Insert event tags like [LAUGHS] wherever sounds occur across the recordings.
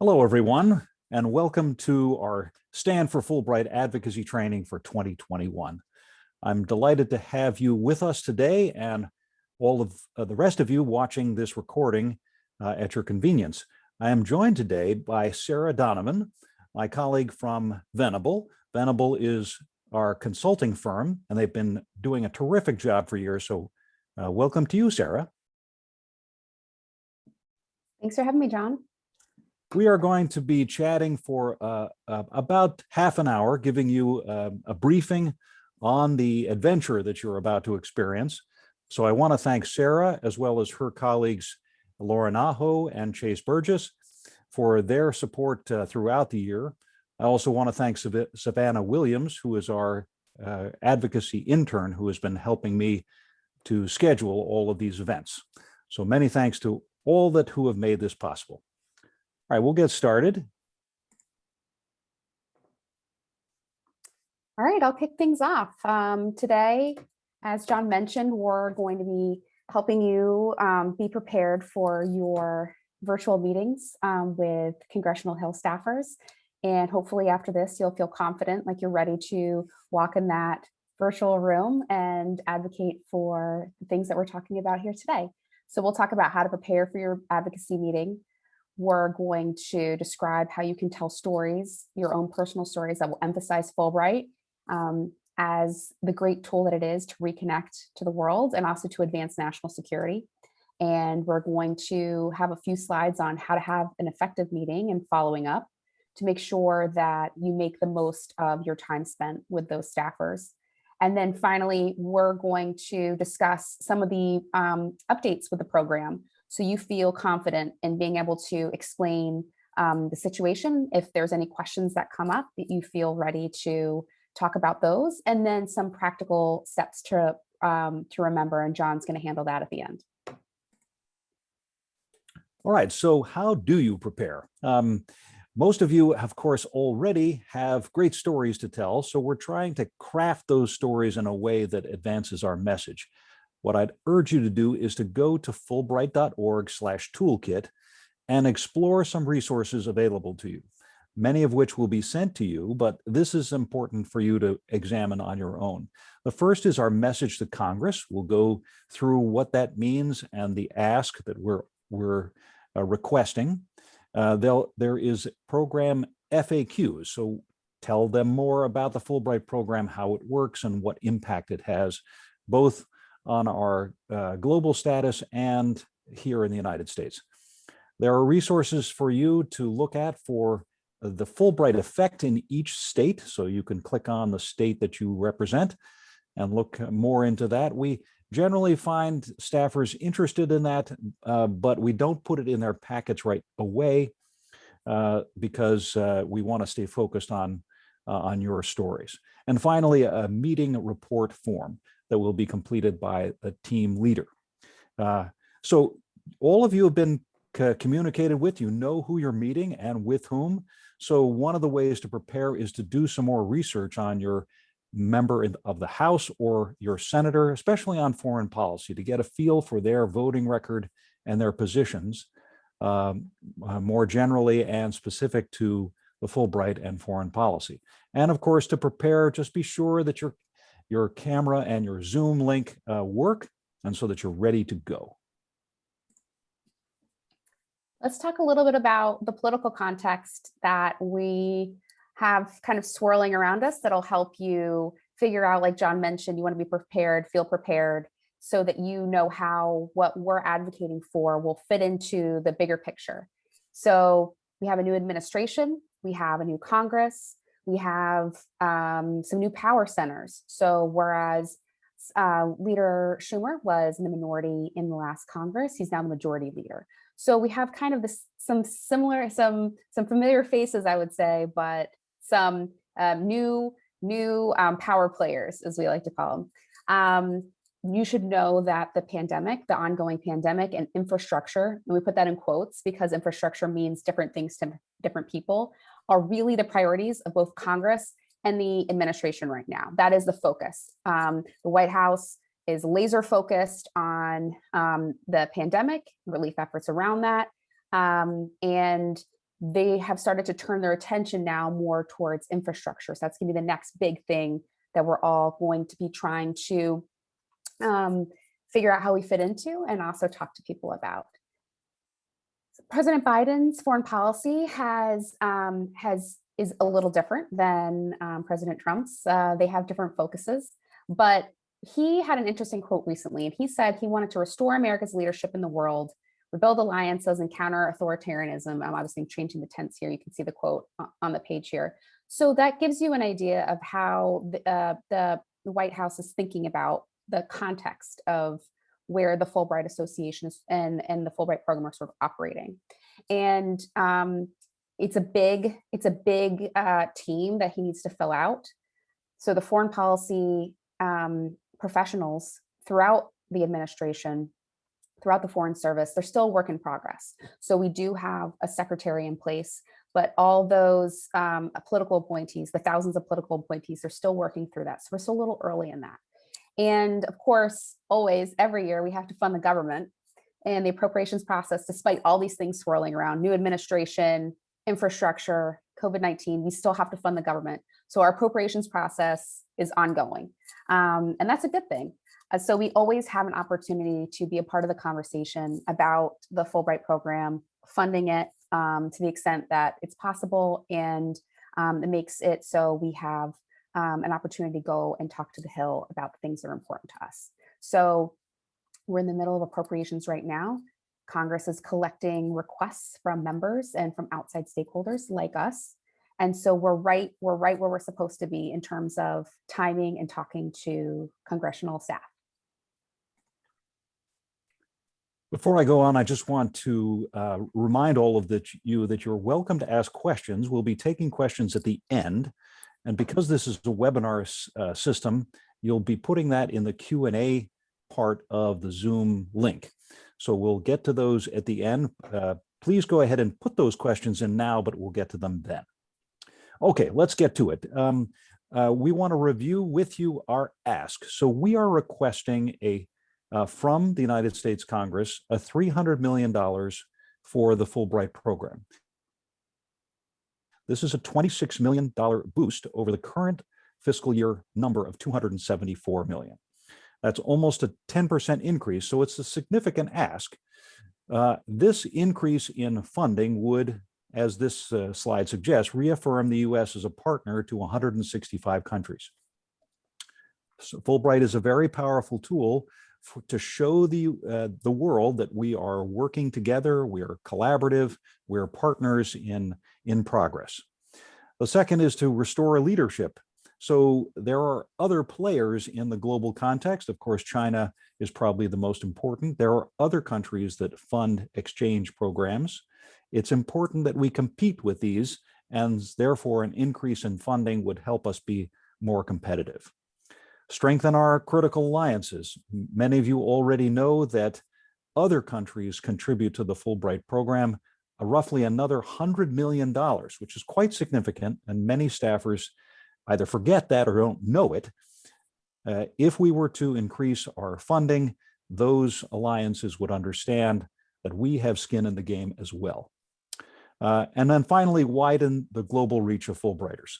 Hello, everyone, and welcome to our Stand for Fulbright Advocacy Training for 2021. I'm delighted to have you with us today and all of uh, the rest of you watching this recording uh, at your convenience. I am joined today by Sarah Donovan, my colleague from Venable. Venable is our consulting firm, and they've been doing a terrific job for years. So uh, welcome to you, Sarah. Thanks for having me, John. We are going to be chatting for uh, uh, about half an hour, giving you uh, a briefing on the adventure that you're about to experience. So I want to thank Sarah, as well as her colleagues, Lauren Aho and Chase Burgess, for their support uh, throughout the year. I also want to thank Sav Savannah Williams, who is our uh, advocacy intern, who has been helping me to schedule all of these events. So many thanks to all that who have made this possible. All right, we'll get started. All right, I'll kick things off. Um, today, as John mentioned, we're going to be helping you um, be prepared for your virtual meetings um, with Congressional Hill staffers. And hopefully after this, you'll feel confident, like you're ready to walk in that virtual room and advocate for the things that we're talking about here today. So we'll talk about how to prepare for your advocacy meeting. We're going to describe how you can tell stories, your own personal stories that will emphasize Fulbright um, as the great tool that it is to reconnect to the world and also to advance national security. And we're going to have a few slides on how to have an effective meeting and following up to make sure that you make the most of your time spent with those staffers. And then finally, we're going to discuss some of the um, updates with the program so you feel confident in being able to explain um, the situation. If there's any questions that come up that you feel ready to talk about those, and then some practical steps to, um, to remember, and John's gonna handle that at the end. All right, so how do you prepare? Um, most of you, of course, already have great stories to tell, so we're trying to craft those stories in a way that advances our message. What I'd urge you to do is to go to fulbright.org slash toolkit and explore some resources available to you, many of which will be sent to you, but this is important for you to examine on your own. The first is our message to Congress. We'll go through what that means and the ask that we're, we're uh, requesting. Uh, there is program FAQs, so tell them more about the Fulbright program, how it works and what impact it has, both on our uh, global status and here in the United States. There are resources for you to look at for the Fulbright effect in each state, so you can click on the state that you represent and look more into that. We generally find staffers interested in that, uh, but we don't put it in their packets right away uh, because uh, we want to stay focused on, uh, on your stories. And finally, a meeting report form that will be completed by a team leader. Uh, so all of you have been communicated with, you know who you're meeting and with whom. So one of the ways to prepare is to do some more research on your member of the House or your senator, especially on foreign policy, to get a feel for their voting record and their positions um, uh, more generally and specific to the Fulbright and foreign policy. And of course, to prepare, just be sure that your, your camera and your Zoom link uh, work and so that you're ready to go. Let's talk a little bit about the political context that we have kind of swirling around us that'll help you figure out, like John mentioned, you want to be prepared, feel prepared so that you know how what we're advocating for will fit into the bigger picture. So we have a new administration, we have a new Congress, we have um, some new power centers. So whereas uh, Leader Schumer was in the minority in the last Congress, he's now the majority leader. So we have kind of this some similar, some some familiar faces, I would say, but some um, new new um, power players, as we like to call them. Um, you should know that the pandemic, the ongoing pandemic and infrastructure, and we put that in quotes because infrastructure means different things to different people, are really the priorities of both Congress and the administration right now. That is the focus. Um, the White House is laser focused on um, the pandemic, relief efforts around that, um, and they have started to turn their attention now more towards infrastructure. So that's gonna be the next big thing that we're all going to be trying to um, figure out how we fit into and also talk to people about. President Biden's foreign policy has um, has is a little different than um, President Trump's. Uh, they have different focuses, but he had an interesting quote recently, and he said he wanted to restore America's leadership in the world, rebuild alliances, and counter authoritarianism. I'm obviously changing the tense here. You can see the quote on the page here. So that gives you an idea of how the, uh, the White House is thinking about the context of where the Fulbright Association and, and the Fulbright program are sort of operating. And um, it's a big, it's a big uh, team that he needs to fill out. So the foreign policy um, professionals throughout the administration, throughout the Foreign Service, they're still work in progress. So we do have a secretary in place, but all those um, political appointees, the thousands of political appointees are still working through that. So we're still a little early in that. And of course, always, every year, we have to fund the government and the appropriations process, despite all these things swirling around, new administration, infrastructure, COVID-19, we still have to fund the government. So our appropriations process is ongoing. Um, and that's a good thing. Uh, so we always have an opportunity to be a part of the conversation about the Fulbright program, funding it um, to the extent that it's possible and um, it makes it so we have um, an opportunity to go and talk to the Hill about the things that are important to us. So we're in the middle of appropriations right now. Congress is collecting requests from members and from outside stakeholders like us. And so we're right, we're right where we're supposed to be in terms of timing and talking to congressional staff. Before I go on, I just want to uh, remind all of that you that you're welcome to ask questions. We'll be taking questions at the end. And because this is a webinar uh, system, you'll be putting that in the Q&A part of the Zoom link. So we'll get to those at the end. Uh, please go ahead and put those questions in now, but we'll get to them then. Okay, let's get to it. Um, uh, we want to review with you our ask. So we are requesting a uh, from the United States Congress a $300 million for the Fulbright program. This is a $26 million boost over the current fiscal year number of 274 million. That's almost a 10% increase, so it's a significant ask. Uh, this increase in funding would, as this uh, slide suggests, reaffirm the U.S. as a partner to 165 countries. So Fulbright is a very powerful tool for, to show the, uh, the world that we are working together, we are collaborative, we're partners in, in progress. The second is to restore leadership. So there are other players in the global context. Of course, China is probably the most important. There are other countries that fund exchange programs. It's important that we compete with these and therefore an increase in funding would help us be more competitive. Strengthen our critical alliances. Many of you already know that other countries contribute to the Fulbright program, uh, roughly another $100 million, which is quite significant, and many staffers either forget that or don't know it. Uh, if we were to increase our funding, those alliances would understand that we have skin in the game as well. Uh, and then finally, widen the global reach of Fulbrighters.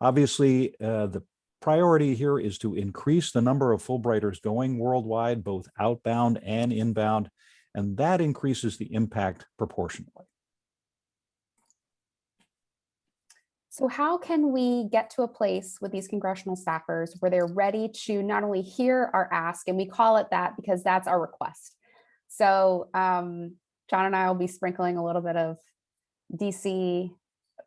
Obviously, uh, the priority here is to increase the number of Fulbrighters going worldwide, both outbound and inbound, and that increases the impact proportionally. So how can we get to a place with these congressional staffers where they're ready to not only hear our ask, and we call it that because that's our request. So um, John and I will be sprinkling a little bit of DC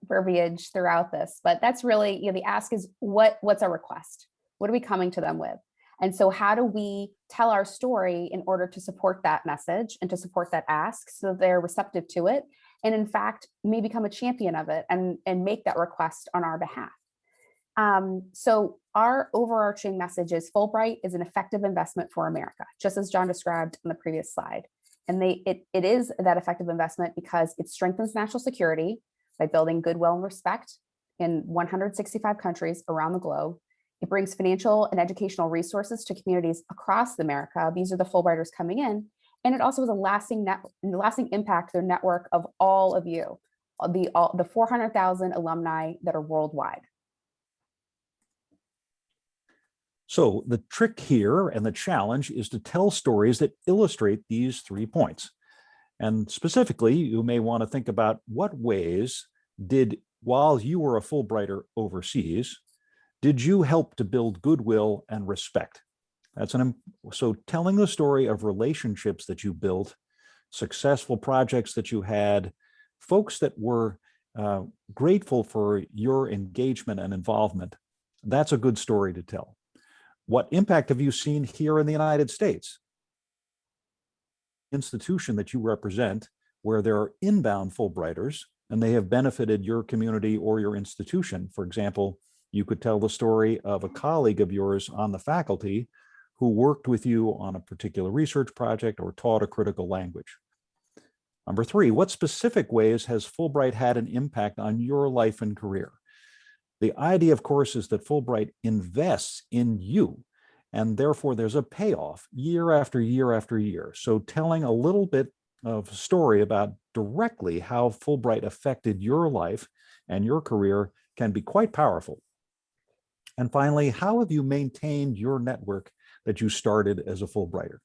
verbiage throughout this, but that's really, you know, the ask is what, what's our request? What are we coming to them with? And so how do we tell our story in order to support that message and to support that ask so they're receptive to it? And in fact, may become a champion of it and, and make that request on our behalf. Um, so our overarching message is Fulbright is an effective investment for America, just as John described on the previous slide. And they, it, it is that effective investment because it strengthens national security, by building goodwill and respect in 165 countries around the globe. It brings financial and educational resources to communities across America. These are the Fulbrighters coming in. And it also has a lasting net, lasting impact their network of all of you, the, all, the 400,000 alumni that are worldwide. So the trick here and the challenge is to tell stories that illustrate these three points. And specifically, you may want to think about what ways did, while you were a Fulbrighter overseas, did you help to build goodwill and respect? That's an, so telling the story of relationships that you built, successful projects that you had, folks that were uh, grateful for your engagement and involvement, that's a good story to tell. What impact have you seen here in the United States? Institution that you represent, where there are inbound Fulbrighters, and they have benefited your community or your institution. For example, you could tell the story of a colleague of yours on the faculty who worked with you on a particular research project or taught a critical language. Number three, what specific ways has Fulbright had an impact on your life and career? The idea, of course, is that Fulbright invests in you, and therefore there's a payoff year after year after year. So telling a little bit of story about directly how Fulbright affected your life and your career can be quite powerful. And finally, how have you maintained your network that you started as a Fulbrighter?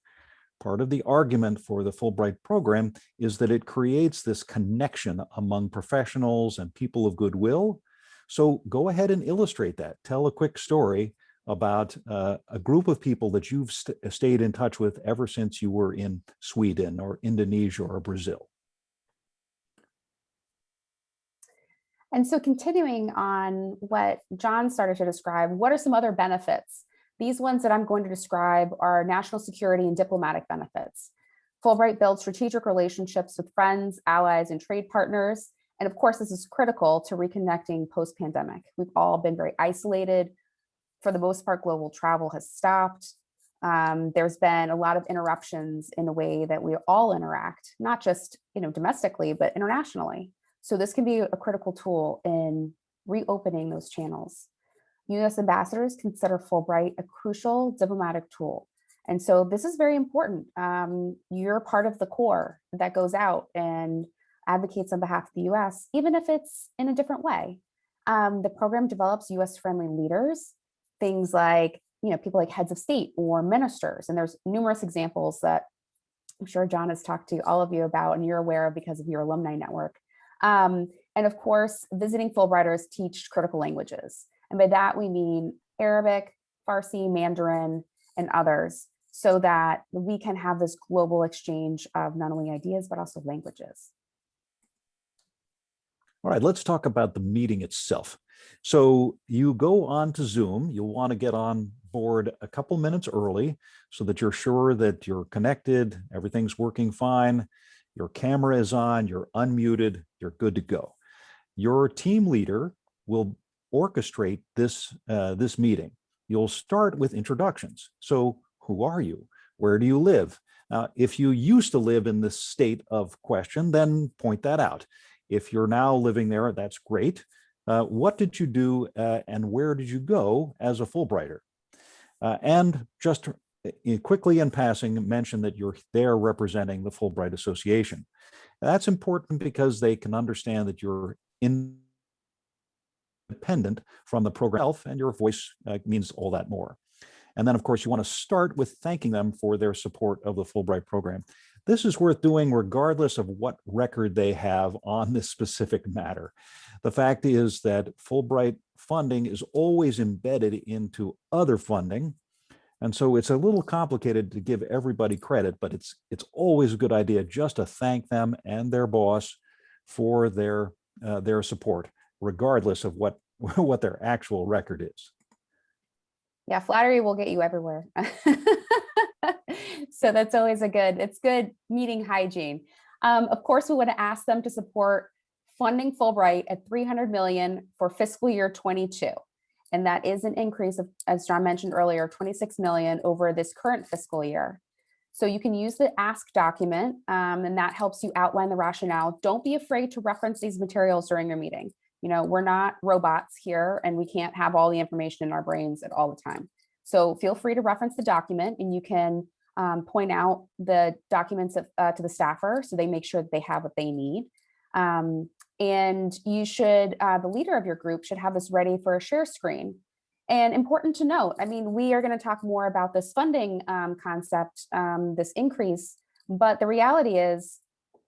Part of the argument for the Fulbright program is that it creates this connection among professionals and people of goodwill. So go ahead and illustrate that. Tell a quick story about uh, a group of people that you've st stayed in touch with ever since you were in Sweden or Indonesia or Brazil. And so continuing on what John started to describe, what are some other benefits? These ones that I'm going to describe are national security and diplomatic benefits. Fulbright builds strategic relationships with friends, allies, and trade partners. And of course, this is critical to reconnecting post-pandemic. We've all been very isolated. For the most part, global travel has stopped. Um, there's been a lot of interruptions in the way that we all interact, not just you know domestically, but internationally. So this can be a critical tool in reopening those channels. US ambassadors consider Fulbright a crucial diplomatic tool. And so this is very important. Um, you're part of the core that goes out and advocates on behalf of the US, even if it's in a different way. Um, the program develops US friendly leaders, things like, you know, people like heads of state or ministers. And there's numerous examples that I'm sure John has talked to all of you about and you're aware of because of your alumni network. Um, and of course, visiting Fulbrighters teach critical languages. And by that, we mean Arabic, Farsi, Mandarin, and others, so that we can have this global exchange of not only ideas, but also languages. All right, let's talk about the meeting itself. So you go on to Zoom, you'll want to get on board a couple minutes early so that you're sure that you're connected, everything's working fine, your camera is on, you're unmuted, you're good to go. Your team leader will orchestrate this, uh, this meeting. You'll start with introductions. So who are you? Where do you live? Now, if you used to live in this state of question, then point that out. If you're now living there, that's great. Uh, what did you do uh, and where did you go as a Fulbrighter? Uh, and just quickly in passing mention that you're there representing the Fulbright Association. That's important because they can understand that you're independent from the program itself and your voice uh, means all that more. And then of course you want to start with thanking them for their support of the Fulbright program. This is worth doing regardless of what record they have on this specific matter. The fact is that Fulbright funding is always embedded into other funding and so it's a little complicated to give everybody credit, but it's it's always a good idea just to thank them and their boss for their uh, their support, regardless of what [LAUGHS] what their actual record is. Yeah, flattery will get you everywhere. [LAUGHS] so that's always a good, it's good meeting hygiene. Um, of course, we to ask them to support funding Fulbright at 300 million for fiscal year 22. And that is an increase of, as John mentioned earlier, 26 million over this current fiscal year. So you can use the ask document um, and that helps you outline the rationale. Don't be afraid to reference these materials during your meeting. You know, we're not robots here and we can't have all the information in our brains at all the time. So feel free to reference the document and you can um, point out the documents of, uh, to the staffer so they make sure that they have what they need. Um, And you should, uh, the leader of your group should have this ready for a share screen. And important to note, I mean, we are going to talk more about this funding um, concept, um, this increase, but the reality is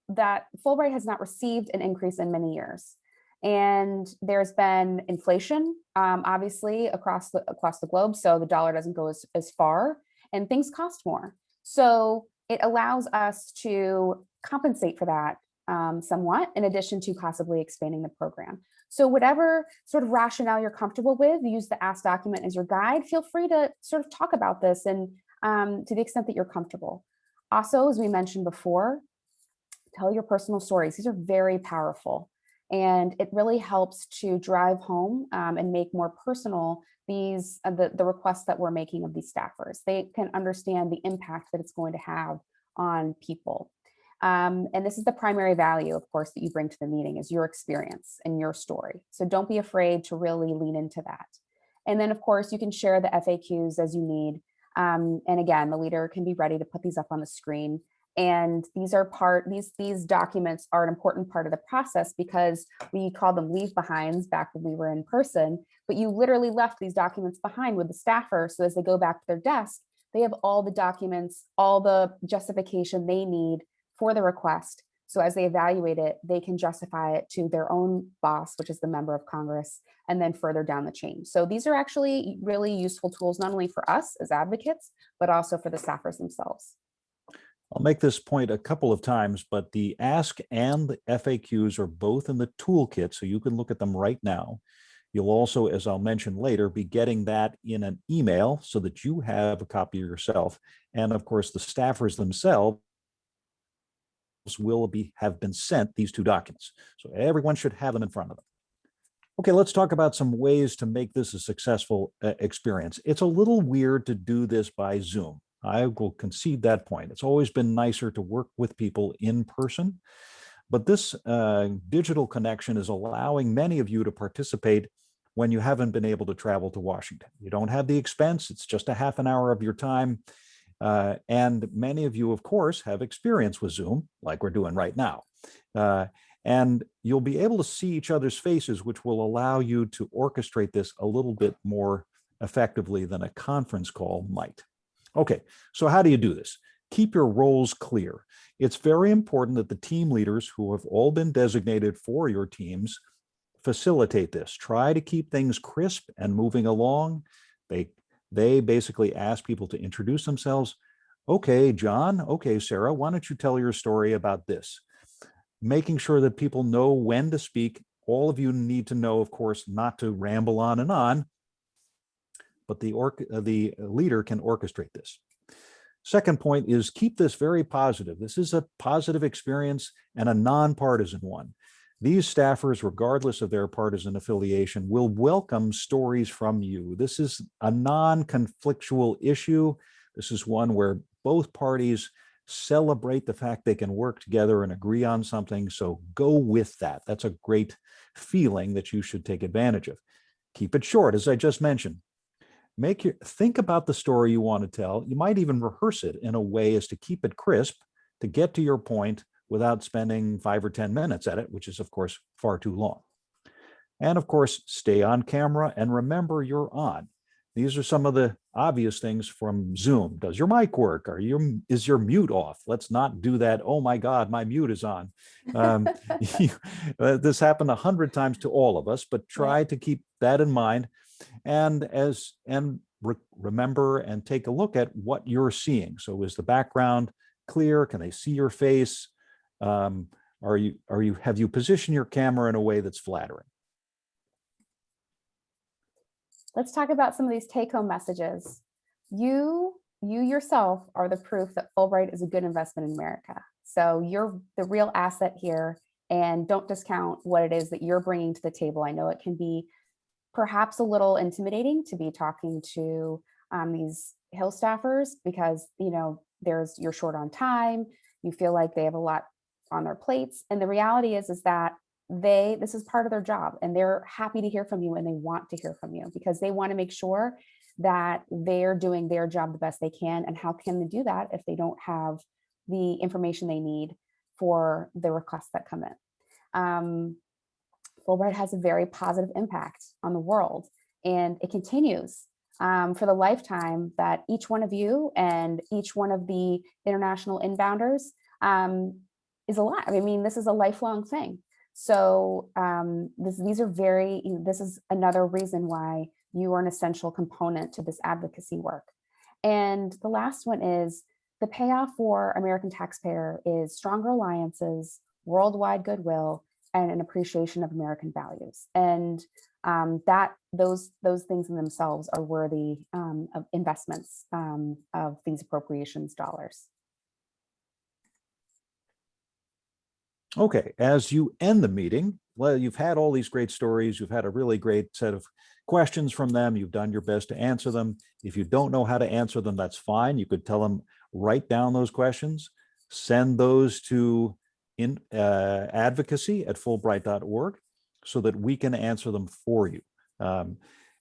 that Fulbright has not received an increase in many years. And there's been inflation, um, obviously, across the across the globe. So the dollar doesn't go as, as far and things cost more. So it allows us to compensate for that um, somewhat, in addition to possibly expanding the program. So whatever sort of rationale you're comfortable with, use the Ask document as your guide. Feel free to sort of talk about this and um, to the extent that you're comfortable. Also, as we mentioned before, tell your personal stories. These are very powerful. And it really helps to drive home um, and make more personal these uh, the, the requests that we're making of these staffers. They can understand the impact that it's going to have on people. Um, and this is the primary value, of course, that you bring to the meeting is your experience and your story. So don't be afraid to really lean into that. And then, of course, you can share the FAQs as you need. Um, and again, the leader can be ready to put these up on the screen. And these are part, these, these documents are an important part of the process because we call them leave behinds back when we were in person, but you literally left these documents behind with the staffer. So as they go back to their desk, they have all the documents, all the justification they need for the request. So as they evaluate it, they can justify it to their own boss, which is the member of Congress, and then further down the chain. So these are actually really useful tools, not only for us as advocates, but also for the staffers themselves. I'll make this point a couple of times, but the ask and the FAQs are both in the toolkit, so you can look at them right now. You'll also, as I'll mention later, be getting that in an email so that you have a copy yourself. And of course, the staffers themselves will be have been sent these two documents. So everyone should have them in front of them. Okay, let's talk about some ways to make this a successful uh, experience. It's a little weird to do this by Zoom. I will concede that point. It's always been nicer to work with people in person, but this uh, digital connection is allowing many of you to participate when you haven't been able to travel to Washington. You don't have the expense, it's just a half an hour of your time. Uh, and many of you, of course, have experience with Zoom, like we're doing right now. Uh, and you'll be able to see each other's faces, which will allow you to orchestrate this a little bit more effectively than a conference call might. Okay, so how do you do this? Keep your roles clear. It's very important that the team leaders who have all been designated for your teams facilitate this. Try to keep things crisp and moving along. They, they basically ask people to introduce themselves. Okay, John, okay, Sarah, why don't you tell your story about this? Making sure that people know when to speak. All of you need to know, of course, not to ramble on and on, but the, uh, the leader can orchestrate this. Second point is keep this very positive. This is a positive experience and a nonpartisan one. These staffers, regardless of their partisan affiliation, will welcome stories from you. This is a non-conflictual issue. This is one where both parties celebrate the fact they can work together and agree on something. So go with that. That's a great feeling that you should take advantage of. Keep it short, as I just mentioned make your think about the story you want to tell. You might even rehearse it in a way as to keep it crisp to get to your point without spending five or 10 minutes at it, which is of course far too long. And of course, stay on camera and remember you're on. These are some of the obvious things from Zoom. Does your mic work? Are you, is your mute off? Let's not do that. Oh my God, my mute is on. Um, [LAUGHS] uh, this happened a hundred times to all of us, but try to keep that in mind and as and re remember and take a look at what you're seeing. So is the background clear? Can they see your face? Um, are you are you have you positioned your camera in a way that's flattering? Let's talk about some of these take-home messages. You you yourself are the proof that Fulbright is a good investment in America. So you're the real asset here and don't discount what it is that you're bringing to the table. I know it can be perhaps a little intimidating to be talking to um, these Hill staffers because, you know, there's you're short on time, you feel like they have a lot on their plates. And the reality is, is that they, this is part of their job and they're happy to hear from you and they want to hear from you because they want to make sure that they're doing their job the best they can. And how can they do that if they don't have the information they need for the requests that come in? Um, Fulbright has a very positive impact on the world and it continues um, for the lifetime that each one of you and each one of the international inbounders um, is alive. I mean, this is a lifelong thing. So um, this, these are very, you know, this is another reason why you are an essential component to this advocacy work. And the last one is the payoff for American taxpayer is stronger alliances, worldwide goodwill, and an appreciation of American values. And um, that those those things in themselves are worthy um, of investments um, of these appropriations dollars. Okay, as you end the meeting, well, you've had all these great stories. You've had a really great set of questions from them. You've done your best to answer them. If you don't know how to answer them, that's fine. You could tell them, write down those questions, send those to in uh, advocacy at fulbright.org so that we can answer them for you. Um,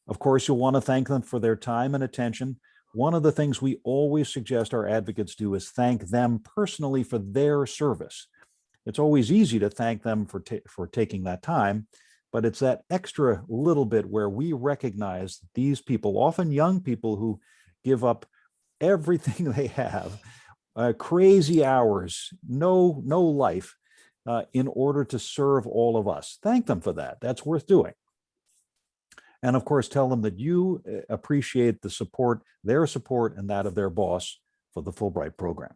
of course, you'll want to thank them for their time and attention. One of the things we always suggest our advocates do is thank them personally for their service. It's always easy to thank them for, ta for taking that time, but it's that extra little bit where we recognize these people, often young people who give up everything [LAUGHS] they have, uh, crazy hours, no, no life, uh, in order to serve all of us. Thank them for that. That's worth doing. And of course, tell them that you uh, appreciate the support, their support and that of their boss for the Fulbright program.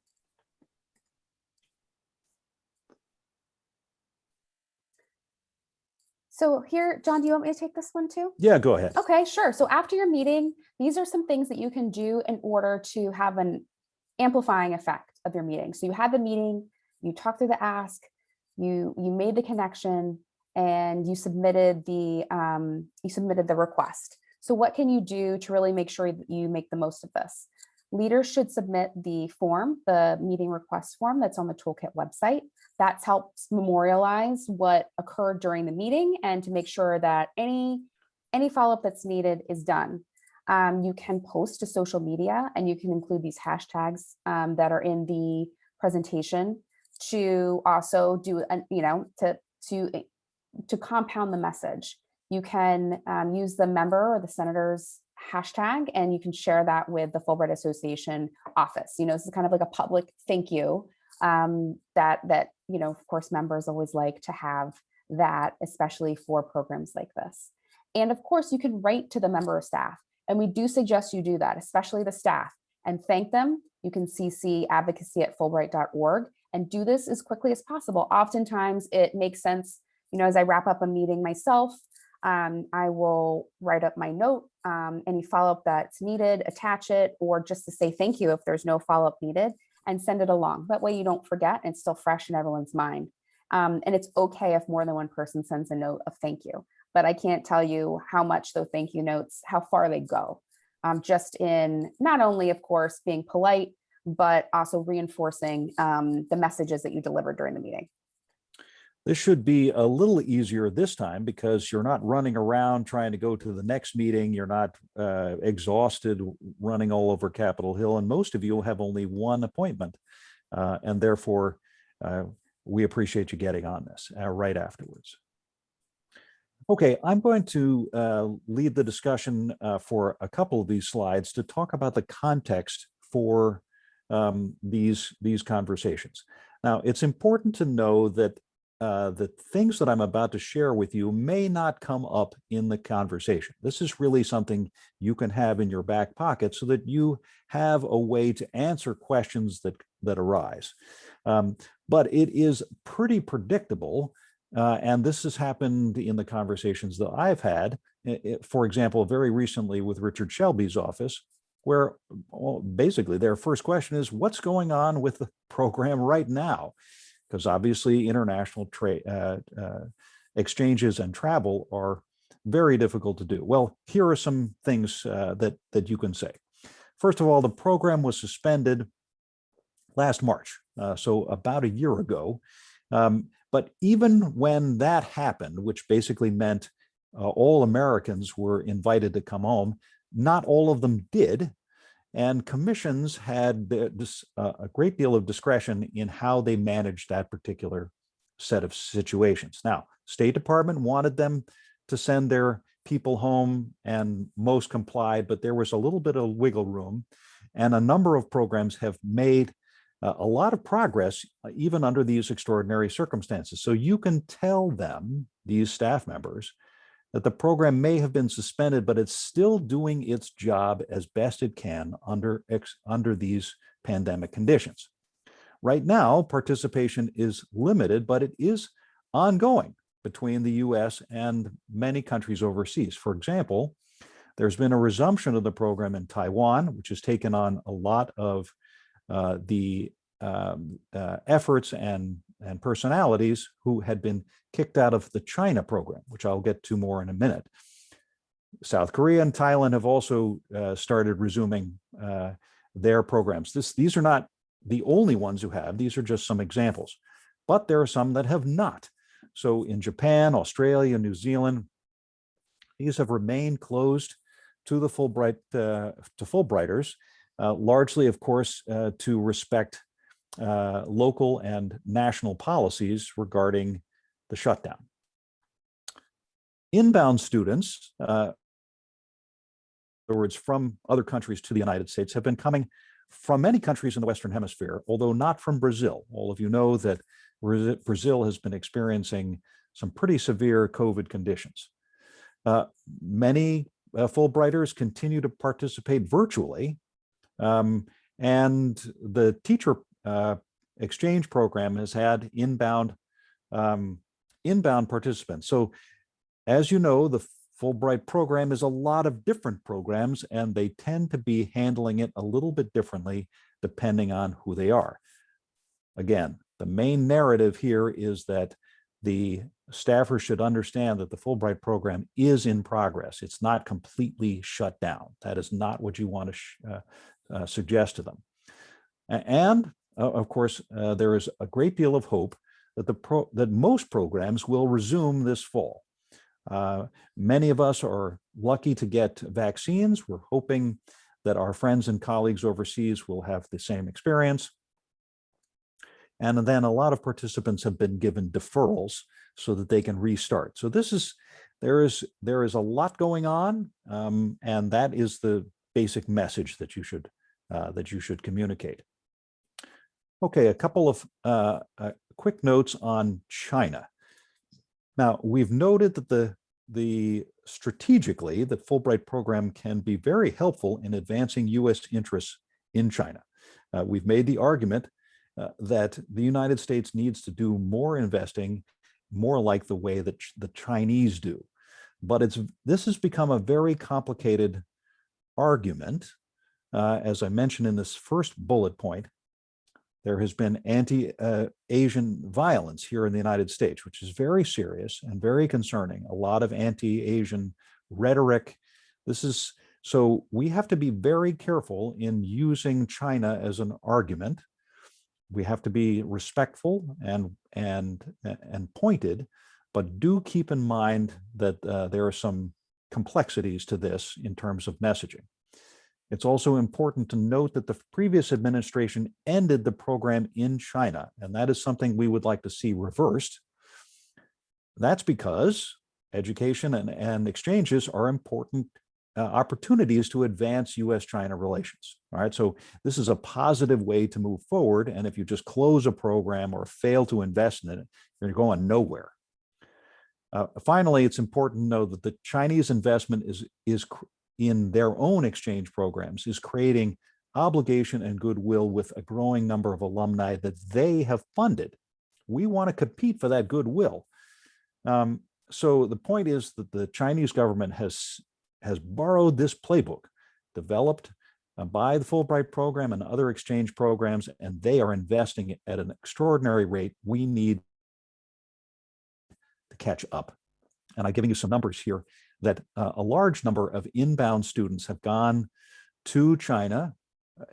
So here, John, do you want me to take this one too? Yeah, go ahead. Okay, sure. So after your meeting, these are some things that you can do in order to have an amplifying effect of your meeting. So you had the meeting, you talked through the ask, you you made the connection, and you submitted the um, you submitted the request. So what can you do to really make sure that you make the most of this? Leaders should submit the form, the meeting request form that's on the toolkit website. That helps memorialize what occurred during the meeting and to make sure that any, any follow-up that's needed is done. Um, you can post to social media and you can include these hashtags um, that are in the presentation to also do, an, you know, to, to, to compound the message. You can um, use the member or the senator's hashtag and you can share that with the Fulbright Association office. You know, this is kind of like a public thank you um, that, that, you know, of course, members always like to have that, especially for programs like this. And of course, you can write to the member of staff. And we do suggest you do that, especially the staff, and thank them. You can CC advocacy at fulbright.org and do this as quickly as possible. Oftentimes it makes sense, you know, as I wrap up a meeting myself, um, I will write up my note, um, any follow-up that's needed, attach it, or just to say thank you if there's no follow-up needed and send it along. That way you don't forget and it's still fresh in everyone's mind. Um, and it's okay if more than one person sends a note of thank you, but I can't tell you how much those thank you notes, how far they go. Um, just in not only, of course, being polite, but also reinforcing um, the messages that you delivered during the meeting. This should be a little easier this time because you're not running around trying to go to the next meeting. You're not uh, exhausted running all over Capitol Hill. And most of you have only one appointment. Uh, and therefore, uh, we appreciate you getting on this uh, right afterwards. Okay, I'm going to uh, lead the discussion uh, for a couple of these slides to talk about the context for um, these, these conversations. Now, it's important to know that uh, the things that I'm about to share with you may not come up in the conversation. This is really something you can have in your back pocket so that you have a way to answer questions that, that arise. Um, but it is pretty predictable, uh, and this has happened in the conversations that I've had, it, for example, very recently with Richard Shelby's office, where well, basically their first question is, what's going on with the [LAUGHS] program right now? because obviously international trade uh, uh, exchanges and travel are very difficult to do. Well, here are some things uh, that, that you can say. First of all, the program was suspended last March, uh, so about a year ago. Um, but even when that happened, which basically meant uh, all Americans were invited to come home, not all of them did, and commissions had uh, a great deal of discretion in how they managed that particular set of situations. Now, State Department wanted them to send their people home and most complied, but there was a little bit of wiggle room. And a number of programs have made a lot of progress uh, even under these extraordinary circumstances. So you can tell them, these staff members, that the program may have been suspended, but it's still doing its job as best it can under, under these pandemic conditions. Right now, participation is limited, but it is ongoing between the US and many countries overseas. For example, there's been a resumption of the program in Taiwan, which has taken on a lot of uh, the um, uh, efforts and, and personalities who had been kicked out of the China program, which I'll get to more in a minute. South Korea and Thailand have also uh, started resuming uh, their programs. This, these are not the only ones who have, these are just some examples, but there are some that have not. So in Japan, Australia, New Zealand, these have remained closed to the Fulbright, uh, to Fulbrighters, largely, of course, uh, to respect uh, local and national policies regarding the shutdown. Inbound students, uh, in other words, from other countries to the United States have been coming from many countries in the Western Hemisphere, although not from Brazil. All of you know that Brazil has been experiencing some pretty severe COVID conditions. Uh, many uh, Fulbrighters continue to participate virtually, um, and the teacher uh, exchange program has had inbound um, inbound participants. So as you know, the Fulbright program is a lot of different programs and they tend to be handling it a little bit differently depending on who they are. Again, the main narrative here is that the staffers should understand that the Fulbright program is in progress. It's not completely shut down. That is not what you want to uh, uh, suggest to them. And uh, of course, uh, there is a great deal of hope that the pro that most programs will resume this fall. Uh, many of us are lucky to get vaccines. We're hoping that our friends and colleagues overseas will have the same experience. And then a lot of participants have been given deferrals so that they can restart. So this is, there is, there is a lot going on. Um, and that is the basic message that you should, uh, that you should communicate. Okay, a couple of uh, uh, quick notes on China. Now, we've noted that the, the strategically, the Fulbright program can be very helpful in advancing U.S. interests in China. Uh, we've made the argument uh, that the United States needs to do more investing, more like the way that the Chinese do. But it's this has become a very complicated argument. Uh, as I mentioned in this first bullet point, there has been anti-Asian uh, violence here in the United States, which is very serious and very concerning. A lot of anti-Asian rhetoric. This is so we have to be very careful in using China as an argument we have to be respectful and and and pointed, but do keep in mind that uh, there are some complexities to this in terms of messaging. It's also important to note that the previous administration ended the program in China, and that is something we would like to see reversed. That's because education and, and exchanges are important uh, opportunities to advance U.S.-China relations. All right, so this is a positive way to move forward. And if you just close a program or fail to invest in it, you're going nowhere. Uh, finally, it's important to know that the Chinese investment is, is in their own exchange programs is creating obligation and goodwill with a growing number of alumni that they have funded. We want to compete for that goodwill. Um, so the point is that the Chinese government has has borrowed this playbook developed uh, by the Fulbright program and other exchange programs, and they are investing at an extraordinary rate. We need to catch up. And I'm giving you some numbers here that uh, a large number of inbound students have gone to China,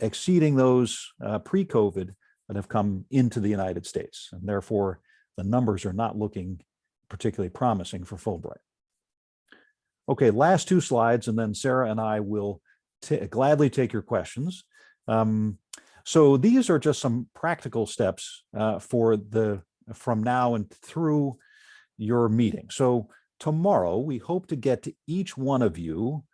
exceeding those uh, pre-COVID that have come into the United States. And therefore, the numbers are not looking particularly promising for Fulbright. Okay, last two slides, and then Sarah and I will gladly take your questions. Um, so these are just some practical steps uh, for the from now and through your meeting. So tomorrow, we hope to get to each one of you.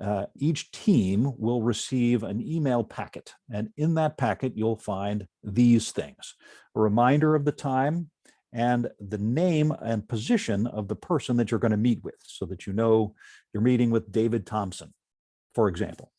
uh, Each team will receive an email packet, and in that packet, you'll find these things. A reminder of the time and the name and position of the person that you're going to meet with, so that you know you're meeting with David Thompson, for example.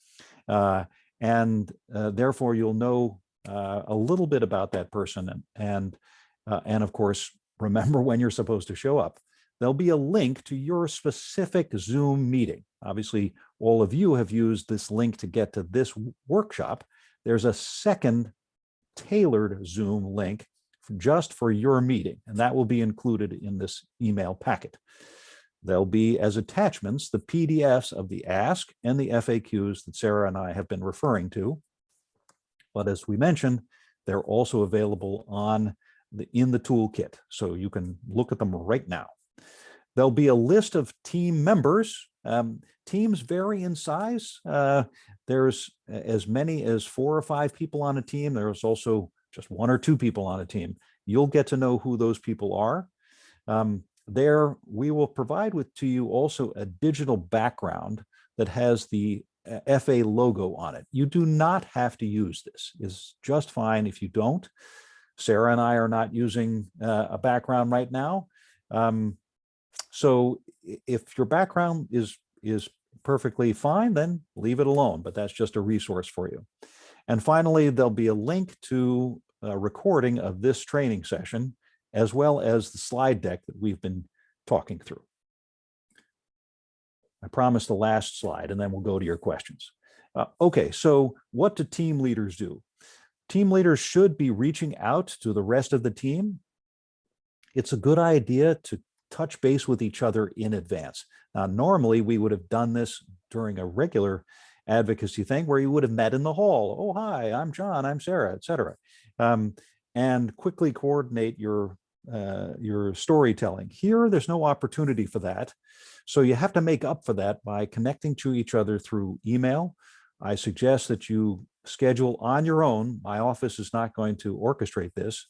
Uh, And uh, therefore, you'll know uh, a little bit about that person and, and, uh, and of course, remember [LAUGHS] when you're supposed to show up. There'll be a link to your specific Zoom meeting. Obviously, all of you have used this link to get to this workshop. There's a second tailored Zoom link just for your meeting, and that will be included in this email packet. There'll be as attachments the PDFs of the ask and the FAQs that Sarah and I have been referring to. But as we mentioned, they're also available on the, in the toolkit, so you can look at them right now. There'll be a list of team members. Um, teams vary in size. Uh, there's as many as four or five people on a team. There's also just one or two people on a team. You'll get to know who those people are. Um, there, we will provide with to you also a digital background that has the uh, FA logo on it. You do not have to use this. It's just fine if you don't. Sarah and I are not using uh, a background right now. Um, so if your background is is perfectly fine, then leave it alone, but that's just a resource for you. And finally, there'll be a link to a recording of this training session, as well as the slide deck that we've been talking through. I promise the last slide, and then we'll go to your questions. Uh, okay, so what do team leaders do? Team leaders should be reaching out to the rest of the team. It's a good idea to touch base with each other in advance. Now, normally we would have done this during a regular advocacy thing where you would have met in the hall. Oh, hi, I'm John, I'm Sarah, et cetera. Um, and quickly coordinate your uh, your storytelling. Here, there's no opportunity for that. So you have to make up for that by connecting to each other through email. I suggest that you schedule on your own. My office is not going to orchestrate this,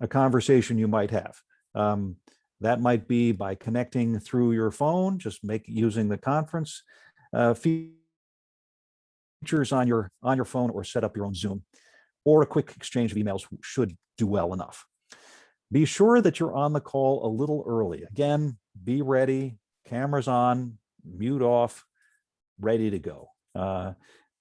a conversation you might have. Um, that might be by connecting through your phone, just make using the conference uh, features on your on your phone or set up your own Zoom or a quick exchange of emails should do well enough. Be sure that you're on the call a little early. Again, be ready, cameras on, mute off, ready to go. Uh,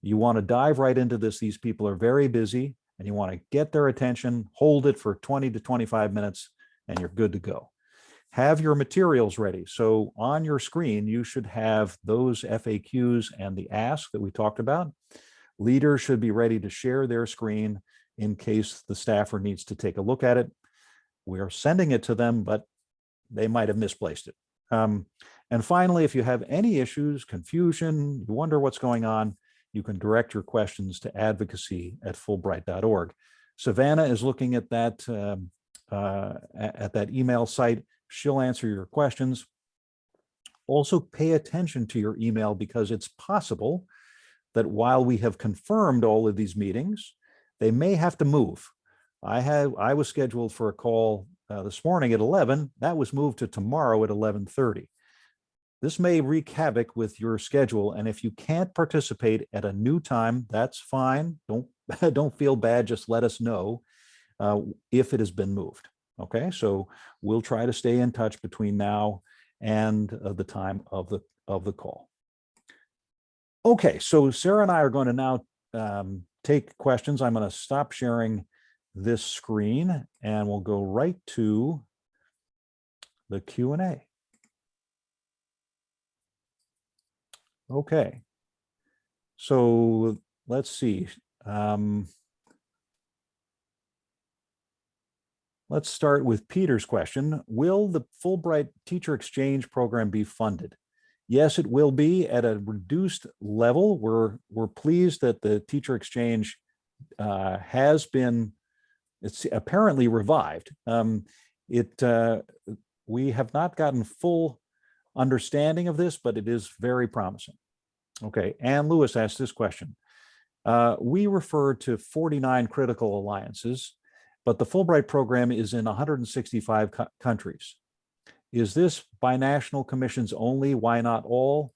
you want to dive right into this. These people are very busy and you want to get their attention, hold it for 20 to 25 minutes, and you're good to go. Have your materials ready. So on your screen, you should have those FAQs and the ask that we talked about. Leaders should be ready to share their screen in case the staffer needs to take a look at it. We are sending it to them, but they might have misplaced it. Um, and finally, if you have any issues, confusion, you wonder what's going on, you can direct your questions to advocacy at fulbright.org. Savannah is looking at that um, uh, at, at that email site. She'll answer your questions. Also pay attention to your email because it's possible that while we have confirmed all of these meetings, they may have to move. I had, I was scheduled for a call uh, this morning at 11. That was moved to tomorrow at 11:30. This may wreak havoc with your schedule, and if you can't participate at a new time, that's fine. Don't [LAUGHS] don't feel bad. Just let us know uh, if it has been moved. Okay, so we'll try to stay in touch between now and uh, the time of the of the call. Okay, so Sarah and I are going to now um, take questions. I'm going to stop sharing this screen and we'll go right to the Q and A. Okay. So let's see. Um, let's start with Peter's question. Will the Fulbright Teacher Exchange Program be funded? Yes, it will be at a reduced level. We're, we're pleased that the Teacher Exchange uh, has been, it's apparently revived. Um, it, uh, we have not gotten full understanding of this, but it is very promising. Okay, Ann Lewis asked this question. Uh, we refer to 49 critical alliances. But the Fulbright program is in 165 co- countries. Is this binational commissions only? Why not all?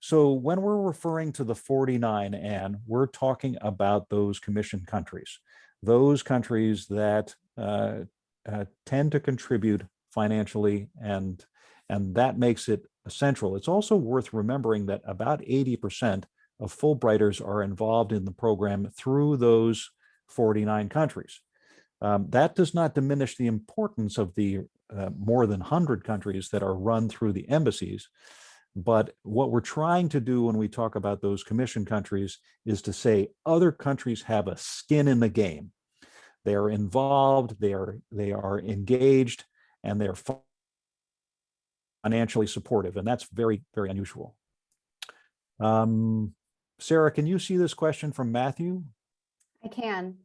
So when we're referring to the 49, Anne, we're talking about those commission countries, those countries that uh, uh, tend to contribute financially and and that makes it essential. It's also worth remembering that about 80% of Fulbrighters are involved in the program through those 49 countries. Um, that does not diminish the importance of the uh, more than 100 countries that are run through the embassies. But what we're trying to do when we talk about those commission countries is to say other countries have a skin in the game. They are involved, they are, they are engaged, and they're financially supportive, and that's very, very unusual. Um, Sarah, can you see this question from Matthew? I can.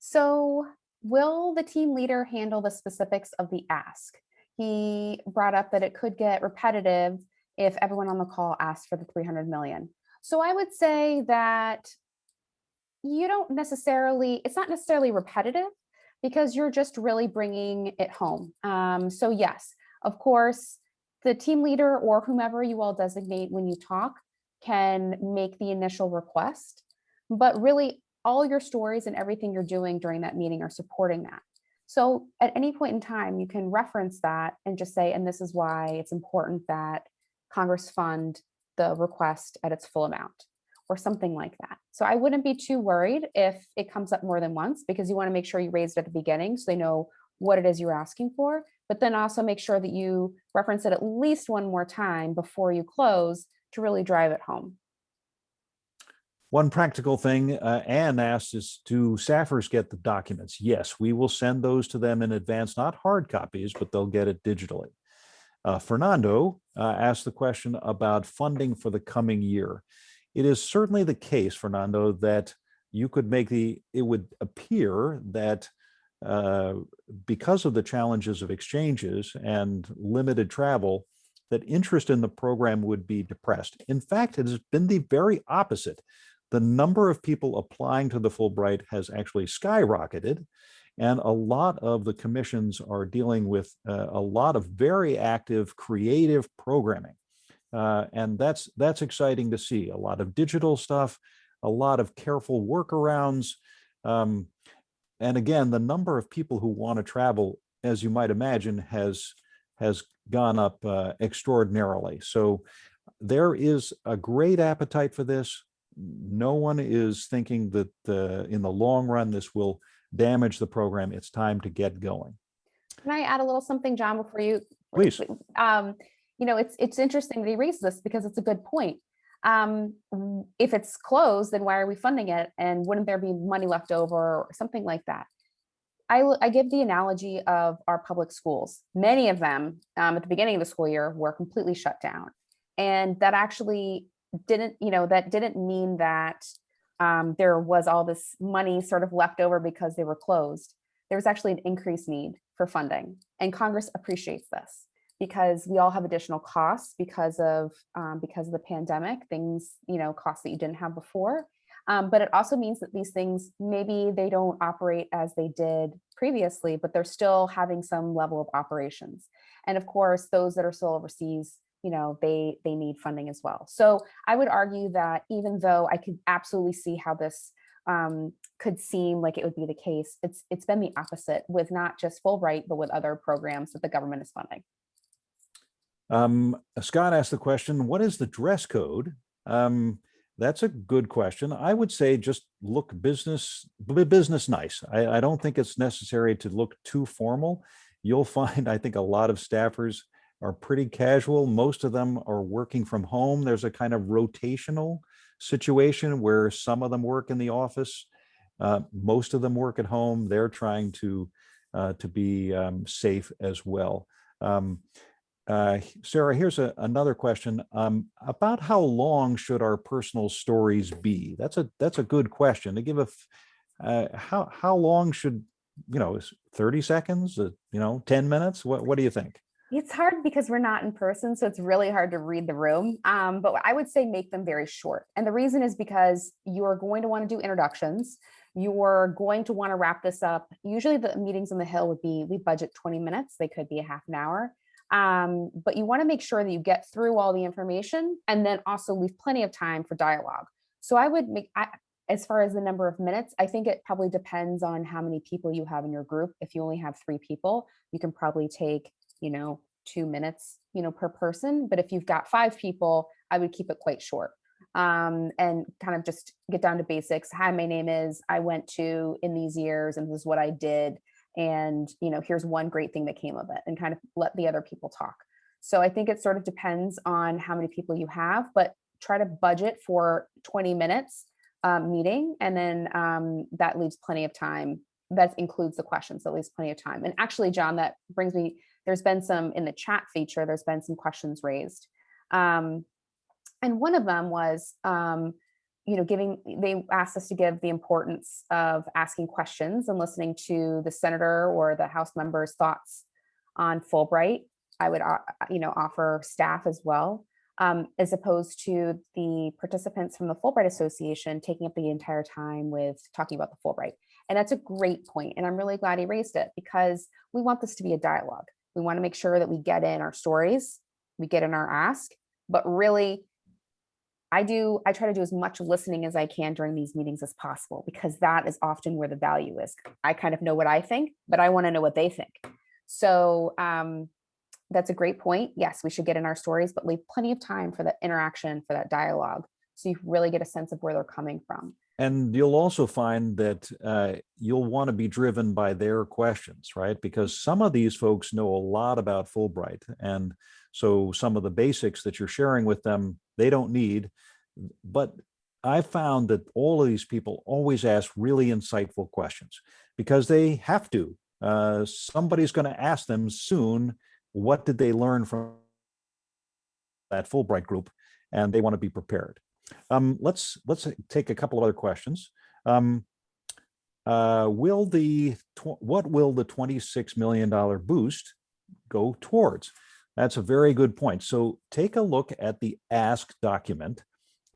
So will the team leader handle the specifics of the ask? He brought up that it could get repetitive if everyone on the call asked for the 300 million. So I would say that you don't necessarily, it's not necessarily repetitive because you're just really bringing it home. Um, so yes, of course, the team leader or whomever you all designate when you talk can make the initial request, but really all your stories and everything you're doing during that meeting are supporting that. So at any point in time, you can reference that and just say, and this is why it's important that Congress fund the request at its full amount or something like that. So I wouldn't be too worried if it comes up more than once because you want to make sure you raise it at the beginning so they know what it is you're asking for, but then also make sure that you reference it at least one more time before you close to really drive it home. One practical thing uh, Anne asked is, do staffers get the documents? Yes, we will send those to them in advance, not hard copies, but they'll get it digitally. Uh, Fernando uh, asked the question about funding for the coming year. It is certainly the case, Fernando, that you could make the, it would appear that uh, because of the challenges of exchanges and limited travel, that interest in the program would be depressed. In fact, it has been the very opposite. The number of people applying to the Fulbright has actually skyrocketed. And a lot of the commissions are dealing with uh, a lot of very active creative programming. Uh, and that's that's exciting to see. A lot of digital stuff, a lot of careful workarounds. Um, and again, the number of people who want to travel, as you might imagine, has has gone up uh, extraordinarily. So there is a great appetite for this. No one is thinking that uh, in the long run, this will damage the program. It's time to get going. Can I add a little something, John, before you? Please. Um, you know, it's it's interesting that he raised this because it's a good point. Um, if it's closed, then why are we funding it? And wouldn't there be money left over or something like that? I, I give the analogy of our public schools. Many of them um, at the beginning of the school year were completely shut down. And that actually didn't, you know, that didn't mean that um, there was all this money sort of left over because they were closed. There was actually an increased need for funding and Congress appreciates this because we all have additional costs because of um, because of the pandemic, things, you know, costs that you didn't have before. Um, but it also means that these things, maybe they don't operate as they did previously, but they're still having some level of operations. And of course, those that are still overseas, you know, they they need funding as well. So I would argue that even though I could absolutely see how this um, could seem like it would be the case, it's it's been the opposite with not just Fulbright, but with other programs that the government is funding. Um, Scott asked the question, what is the dress code? Um, that's a good question. I would say just look business, business nice. I, I don't think it's necessary to look too formal. You'll [LAUGHS] find, I think a lot of staffers are pretty casual. Most of them are working from home. There's a kind of rotational situation where some of them work in the office. Uh, most of them work at home. They're trying to uh, to be um, safe as well. Um, uh, Sarah, here's a, another question um, about how long should our personal stories be? That's a that's a good question to give a uh, how how long should you know 30 seconds uh, you know 10 minutes what what do you think It's hard because we're not in person, so it's really hard to read the room. Um, but I would say make them very short. And the reason is because you're going to want to do introductions. You're going to want to wrap this up. Usually the meetings on the Hill would be, we budget 20 minutes. They could be a half an hour. Um, but you want to make sure that you get through all the information and then also leave plenty of time for dialogue. So I would make, I, as far as the number of minutes, I think it probably depends on how many people you have in your group. If you only have three people, you can probably take you know, two minutes, you know, per person. But if you've got five people, I would keep it quite short um, and kind of just get down to basics. Hi, my name is, I went to in these years and this is what I did. And, you know, here's one great thing that came of it and kind of let the other people talk. So I think it sort of depends on how many people you have, but try to budget for 20 minutes um, meeting. And then um, that leaves plenty of time. That includes the questions, that leaves plenty of time. And actually, John, that brings me there's been some in the chat feature, there's been some questions raised. Um, and one of them was, um, you know, giving, they asked us to give the importance of asking questions and listening to the senator or the house member's thoughts on Fulbright. I would, uh, you know, offer staff as well, um, as opposed to the participants from the Fulbright Association taking up the entire time with talking about the Fulbright. And that's a great point, And I'm really glad he raised it because we want this to be a dialogue. We want to make sure that we get in our stories, we get in our ask, but really I do, I try to do as much listening as I can during these meetings as possible, because that is often where the value is. I kind of know what I think, but I want to know what they think. So um, that's a great point. Yes, we should get in our stories, but leave plenty of time for that interaction, for that dialogue. So you really get a sense of where they're coming from. And you'll also find that uh, you'll want to be driven by their questions, right? Because some of these folks know a lot about Fulbright. And so some of the basics that you're sharing with them, they don't need. But I found that all of these people always ask really insightful questions because they have to. Uh, somebody's going to ask them soon, what did they learn from that Fulbright group? And they want to be prepared. Um, let's let's take a couple of other questions. Um, uh, will the what will the $26 million boost go towards? That's a very good point. So take a look at the ask document.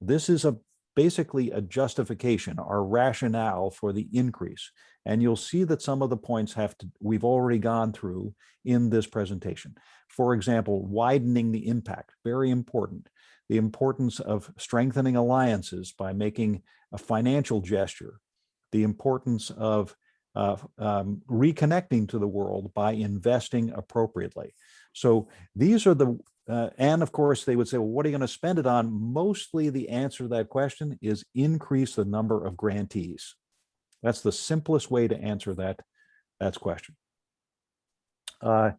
This is a basically a justification, our rationale for the increase. And you'll see that some of the points have to, we've already gone through in this presentation. For example, widening the impact, very important the importance of strengthening alliances by making a financial gesture, the importance of uh, um, reconnecting to the world by investing appropriately. So these are the, uh, and of course they would say, well, what are you gonna spend it on? Mostly the answer to that question is increase the number of grantees. That's the simplest way to answer that, that question. Uh,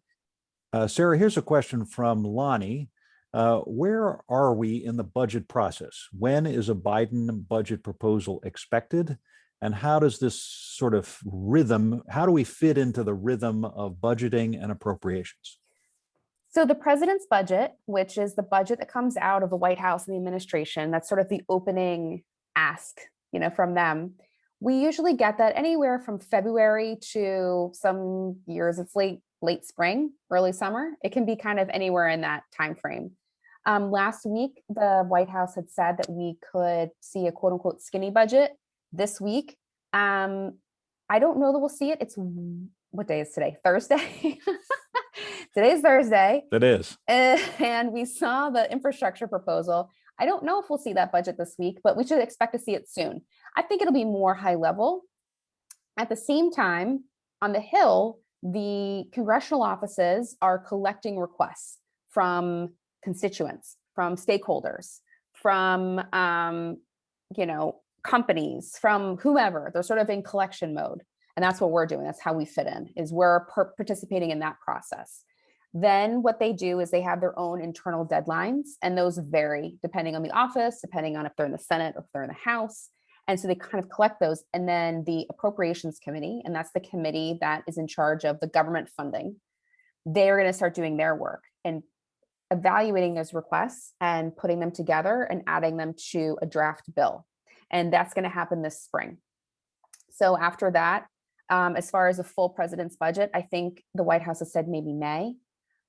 uh, Sarah, here's a question from Lonnie. Uh, where are we in the budget process? When is a Biden budget proposal expected? And how does this sort of rhythm, how do we fit into the rhythm of budgeting and appropriations? So the president's budget, which is the budget that comes out of the White House and the administration, that's sort of the opening ask, you know, from them. We usually get that anywhere from February to some years it's late late spring, early summer. It can be kind of anywhere in that time frame. Um, last week, the White House had said that we could see a quote unquote skinny budget this week. Um, I don't know that we'll see it. It's what day is today? [LAUGHS] Thursday. [LAUGHS] Today's Thursday. It is. [LAUGHS] And we saw the infrastructure proposal. I don't know if we'll see that budget this week, but we should expect to see it soon. I think it'll be more high level. At the same time, on the Hill, the congressional offices are collecting requests from constituents, from stakeholders, from, um, you know, companies, from whomever. They're sort of in collection mode. And that's what we're doing. That's how we fit in, is we're participating in that process. Then what they do is they have their own internal deadlines, and those vary depending on the office, depending on if they're in the Senate or if they're in the House. And so they kind of collect those. And then the Appropriations Committee, and that's the committee that is in charge of the government funding, they're going to start doing their work and evaluating those requests and putting them together and adding them to a draft bill. And that's going to happen this spring. So after that, um, as far as a full president's budget, I think the White House has said maybe May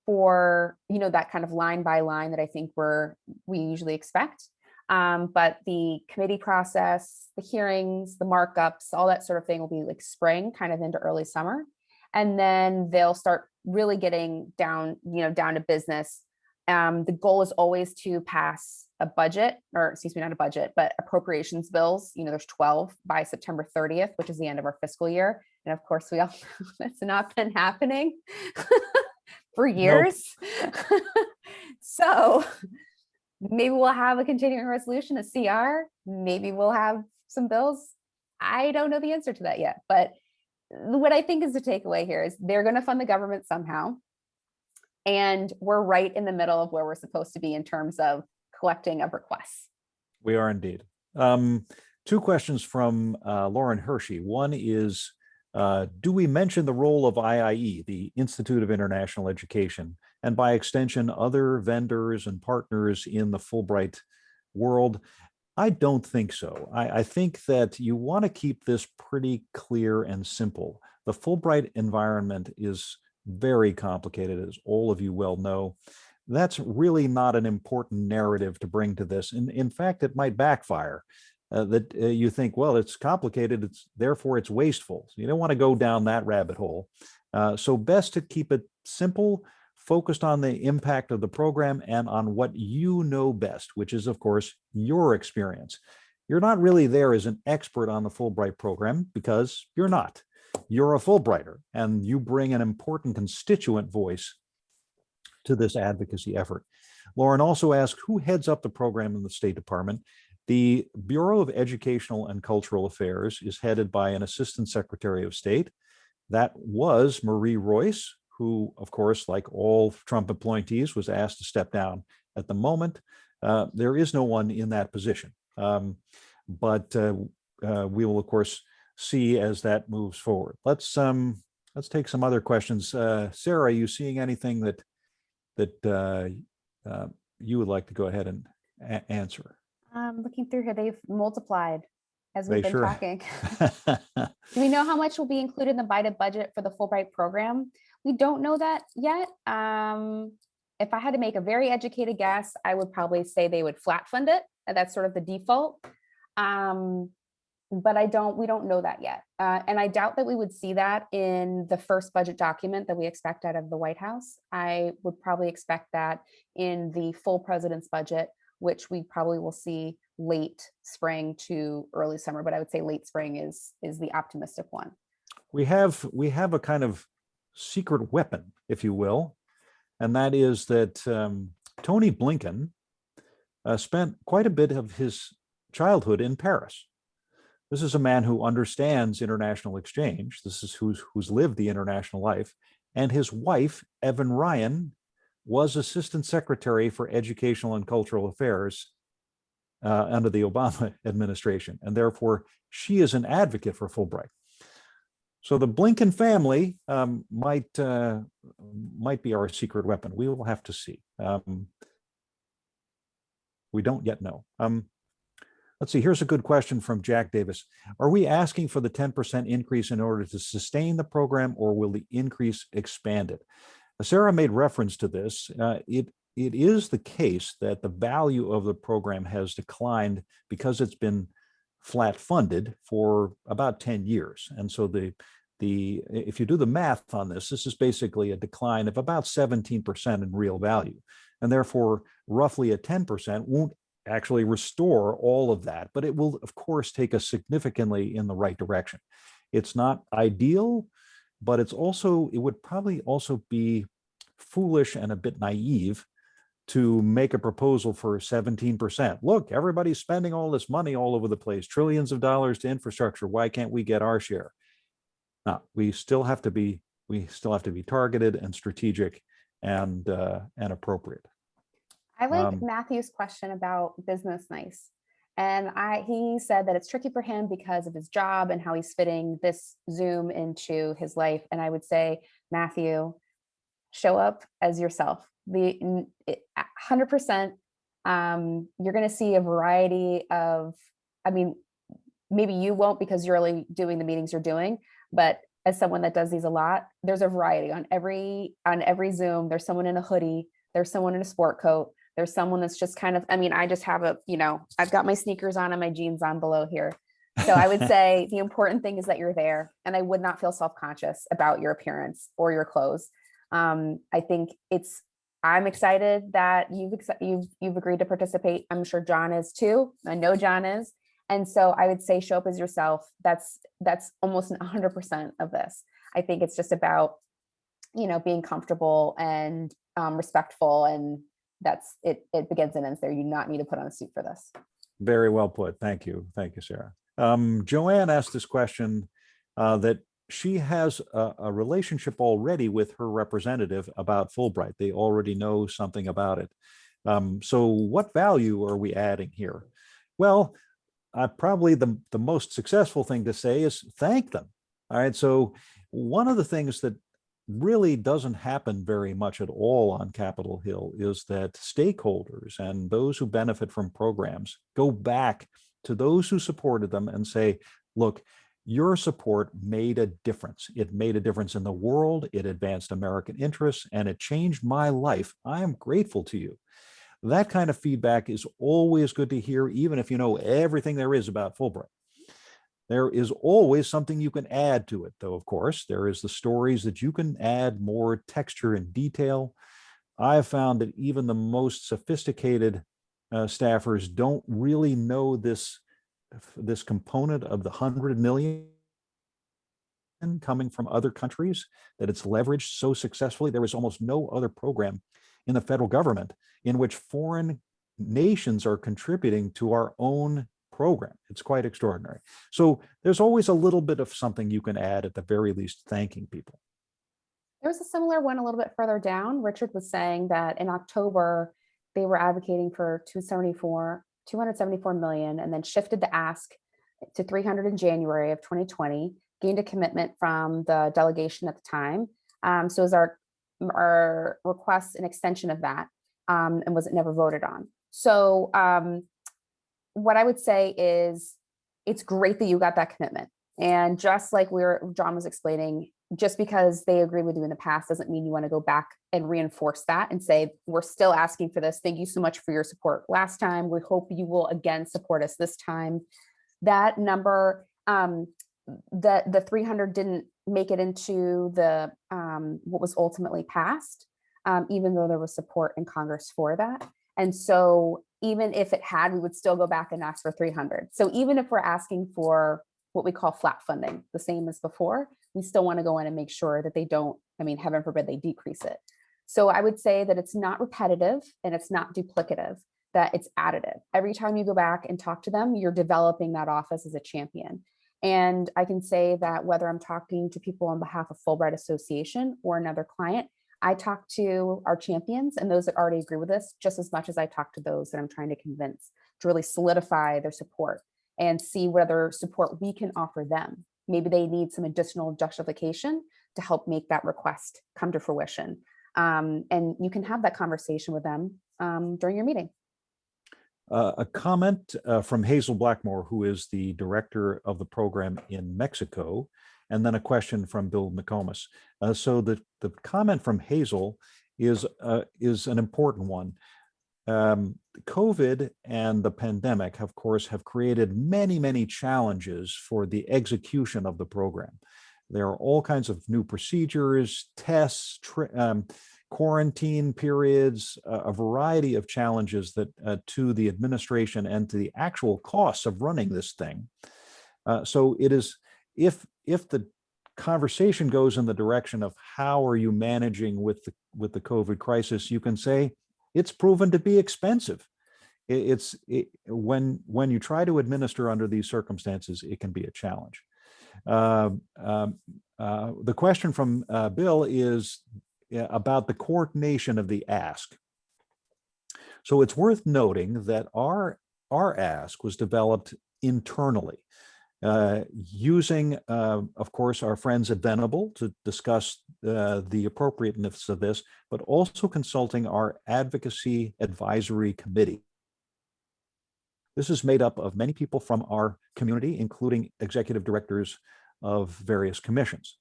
for, you know, that kind of line by line that I think we're, we usually expect. Um, but the committee process, the hearings, the markups, all that sort of thing will be like spring, kind of into early summer. And then they'll start really getting down, you know, down to business. Um, the goal is always to pass a budget, or excuse me, not a budget, but appropriations bills. You know, there's 12 by September 30th, which is the end of our fiscal year. And of course, we all [LAUGHS] know that's not been happening [LAUGHS] for years. [LAUGHS] so maybe we'll have a continuing resolution, a CR. Maybe we'll have some bills. I don't know the answer to that yet, but what I think is the takeaway here is they're going to fund the government somehow. And we're right in the middle of where we're supposed to be in terms of collecting of requests. We are indeed. Um, two questions from uh, Lauren Hershey. One is, uh, do we mention the role of IIE, the Institute of International Education, and by extension, other vendors and partners in the Fulbright world? I don't think so. I, I think that you want to keep this pretty clear and simple. The Fulbright environment is very complicated, as all of you well know. That's really not an important narrative to bring to this. And in fact, it might backfire. Uh, that uh, you think, well, it's complicated, it's therefore it's wasteful. So you don't want to go down that rabbit hole. Uh, so best to keep it simple, focused on the impact of the program and on what you know best, which is, of course, your experience. You're not really there as an expert on the Fulbright program because you're not. You're a Fulbrighter and you bring an important constituent voice to this advocacy effort. Lauren also asked who heads up the program in the State Department. The Bureau of Educational and Cultural Affairs is headed by an Assistant Secretary of State. That was Marie Royce, who, of course, like all Trump appointees, was asked to step down. At the moment, uh, there is no one in that position. Um, but uh, uh, we will, of course, see as that moves forward. Let's um, let's take some other questions. Uh, Sarah, are you seeing anything that that uh, uh, you would like to go ahead and answer? Um, looking through here, they've multiplied as we've They been sure- talking. [LAUGHS] [LAUGHS] Do we know how much will be included in the Biden budget for the Fulbright program? We don't know that yet. Um, if I had to make a very educated guess, I would probably say they would flat fund it. and That's sort of the default. Um, but I don't, we don't know that yet. Uh, and I doubt that we would see that in the first budget document that we expect out of the White House. I would probably expect that in the full president's budget, which we probably will see late spring to early summer, but I would say late spring is, is the optimistic one. we have we have a kind of secret weapon, if you will, and that is that um, Tony Blinken uh, spent quite a bit of his childhood in Paris. This is a man who understands international exchange. This is who's who's lived the international life, and his wife Evan Ryan was Assistant Secretary for Educational and Cultural Affairs uh, under the Obama [LAUGHS] administration, and therefore she is an advocate for Fulbright. So the Blinken family um, might uh, might be our secret weapon. We will have to see. Um, we don't yet know. Um, let's see. Here's a good question from Jack Davis. Are we asking for the 10% increase in order to sustain the program, or will the increase expand it? Sarah made reference to this. Uh, it it is the case that the value of the program has declined because it's been flat funded for about 10 years. And so the the if you do the math on this, this is basically a decline of about 17% in real value. And therefore, roughly a 10% won't actually restore all of that, but it will, of course, take us significantly in the right direction. It's not ideal, but it's also, it would probably also be foolish and a bit naive to make a proposal for 17%. Look, everybody's spending all this money all over the place, trillions of dollars to infrastructure. Why can't we get our share? No, we still have to be, we still have to be targeted and strategic and, uh, and appropriate. I like Um, Matthew's question about business nice. And I, he said that it's tricky for him because of his job and how he's fitting this Zoom into his life. And I would say, Matthew, show up as yourself. The n- it- a hundred percent, um, you're going to see a variety of, I mean, maybe you won't because you're only doing the meetings you're doing, but as someone that does these a lot, there's a variety on every on every Zoom. There's someone in a hoodie, there's someone in a sport coat, there's someone that's just kind of, I mean, I just have a, you know, I've got my sneakers on and my jeans on below here. So I would [LAUGHS] say the important thing is that you're there and I would not feel self-conscious about your appearance or your clothes. Um, I think it's, I'm excited that you've, you've, you've agreed to participate. I'm sure John is too. I know John is. And so I would say show up as yourself. That's, that's almost hundred percent of this. I think it's just about, you know, being comfortable and um, respectful and that's, it, it begins and ends there. You do not need to put on a suit for this. Very well put. Thank you. Thank you, Sarah. Um, Joanne asked this question uh, that she has a, a relationship already with her representative about Fulbright. They already know something about it. Um, so what value are we adding here? Well, uh, probably the, the most successful thing to say is thank them. All right. So one of the things that really doesn't happen very much at all on Capitol Hill is that stakeholders and those who benefit from programs go back to those who supported them and say, look, your support made a difference. It made a difference in the world, it advanced American interests, and it changed my life. I am grateful to you. That kind of feedback is always good to hear, even if you know everything there is about Fulbright. There is always something you can add to it, though, of course. There is the stories that you can add more texture and detail. I have found that even the most sophisticated uh, staffers don't really know this, this component of the 100 million coming from other countries, that it's leveraged so successfully. There is almost no other program in the federal government in which foreign nations are contributing to our own program. It's quite extraordinary. So there's always a little bit of something you can add at the very least, thanking people. There was a similar one a little bit further down. Richard was saying that in October, they were advocating for 274, 274 million and then shifted the ask to 300 in January of 2020, gained a commitment from the delegation at the time. Um, so is our, our request an extension of that um, and was it never voted on. So um, what I would say is it's great that you got that commitment. And just like we are John was explaining, just because they agreed with you in the past doesn't mean you want to go back and reinforce that and say, we're still asking for this. Thank you so much for your support last time. We hope you will again support us this time. That number, um, the, the 300 didn't make it into the um, what was ultimately passed, um, even though there was support in Congress for that. And so even if it had, we would still go back and ask for 300. So even if we're asking for what we call flat funding, the same as before, we still want to go in and make sure that they don't, I mean, heaven forbid they decrease it. So I would say that it's not repetitive and it's not duplicative, that it's additive. Every time you go back and talk to them, you're developing that office as a champion. And I can say that whether I'm talking to people on behalf of Fulbright Association or another client, I talk to our champions and those that already agree with us just as much as I talk to those that I'm trying to convince to really solidify their support and see whether support we can offer them. Maybe they need some additional justification to help make that request come to fruition. Um, and you can have that conversation with them um, during your meeting. Uh, a comment uh, from Hazel Blackmore, who is the director of the program in Mexico, and then a question from Bill McComas. Uh, so the, the comment from Hazel is, uh, is an important one. Um, COVID and the pandemic, of course, have created many, many challenges for the execution of the program. There are all kinds of new procedures, tests, um, quarantine periods, uh, a variety of challenges that uh, to the administration and to the actual costs of running this thing. Uh, so it is, if if the conversation goes in the direction of how are you managing with the with the COVID crisis, you can say it's proven to be expensive. It, it's it, when when you try to administer under these circumstances, it can be a challenge. Uh, uh, the question from uh, Bill is about the coordination of the ask. So it's worth noting that our our ask was developed internally uh, using, uh, of course, our friends at Venable to discuss uh, the appropriateness of this, but also consulting our advocacy advisory committee. This is made up of many people from our community, including executive directors of various commissions.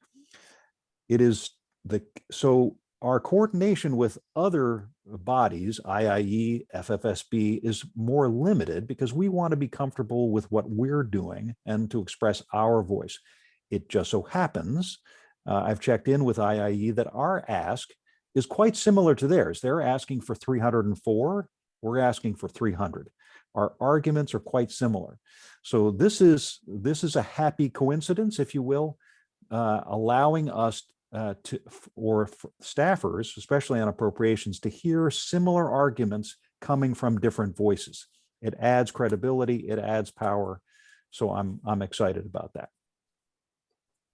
it is the, so our coordination with other bodies, IIE, FFSB, is more limited because we want to be comfortable with what we're doing and to express our voice. It just so happens, uh, I've checked in with IIE that our ask is quite similar to theirs. They're asking for 304, we're asking for 300. Our arguments are quite similar. So this is, this is a happy coincidence, if you will, uh, allowing us uh, to, or staffers, especially on appropriations, to hear similar arguments coming from different voices. It adds credibility, it adds power. So I'm, I'm excited about that.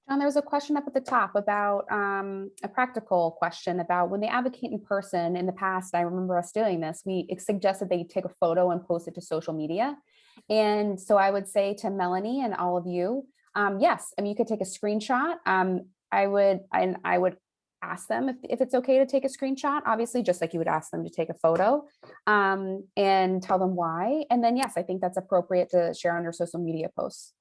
John, there was a question up at the top about um, a practical question about when they advocate in person in the past, I remember us doing this, we suggested they take a photo and post it to social media. And so I would say to Melanie and all of you, um, yes, I mean, you could take a screenshot. Um, I would, and I would ask them if, if it's okay to take a screenshot, obviously, just like you would ask them to take a photo um, and tell them why. And then, yes, I think that's appropriate to share on your social media posts.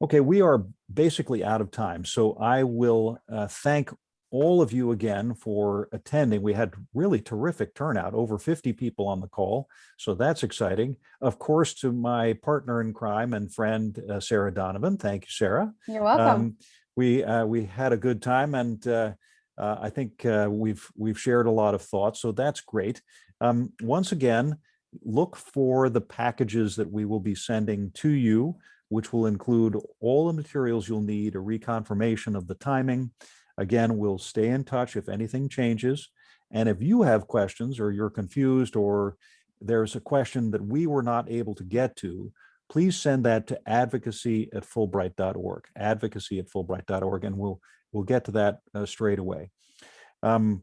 Okay, we are basically out of time, so I will uh, thank all of you again for attending. We had really terrific turnout, over 50 people on the call, so that's exciting. Of course, to my partner in crime and friend, uh, Sarah Donovan. Thank you, Sarah. You're welcome. Um, we uh, we had a good time, and uh, uh, I think uh, we've we've shared a lot of thoughts, so that's great. Um, once again, look for the packages that we will be sending to you which will include all the materials you'll need, a reconfirmation of the timing. Again, we'll stay in touch if anything changes. And if you have questions or you're confused or there's a question that we were not able to get to, please send that to advocacy at fulbright.org, advocacy at fulbright.org, and we'll, we'll get to that uh, straight away. Um,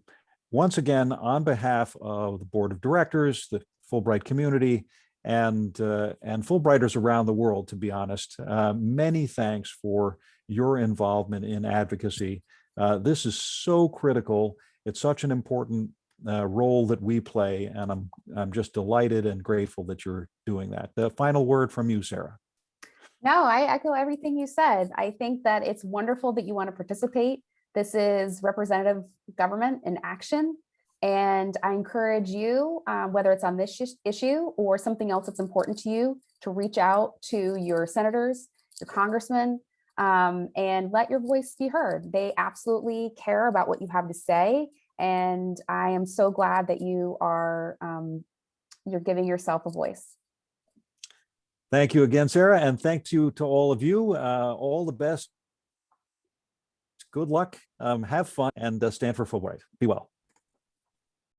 once again, on behalf of the board of directors, the Fulbright community, and uh, and Fulbrighters around the world, to be honest. Uh, many thanks for your involvement in advocacy. Uh, this is so critical. It's such an important uh, role that we play, and I'm I'm just delighted and grateful that you're doing that. The final word from you, Sarah. No, I echo everything you said. I think that it's wonderful that you want to participate. This is representative government in action. And I encourage you, uh, whether it's on this issue or something else that's important to you, to reach out to your senators, your congressmen, um, and let your voice be heard. They absolutely care about what you have to say. And I am so glad that you are um, you're giving yourself a voice. Thank you again, Sarah, and thank you to all of you. Uh, all the best. Good luck, um, have fun, and uh, stand for Fulbright. Be well.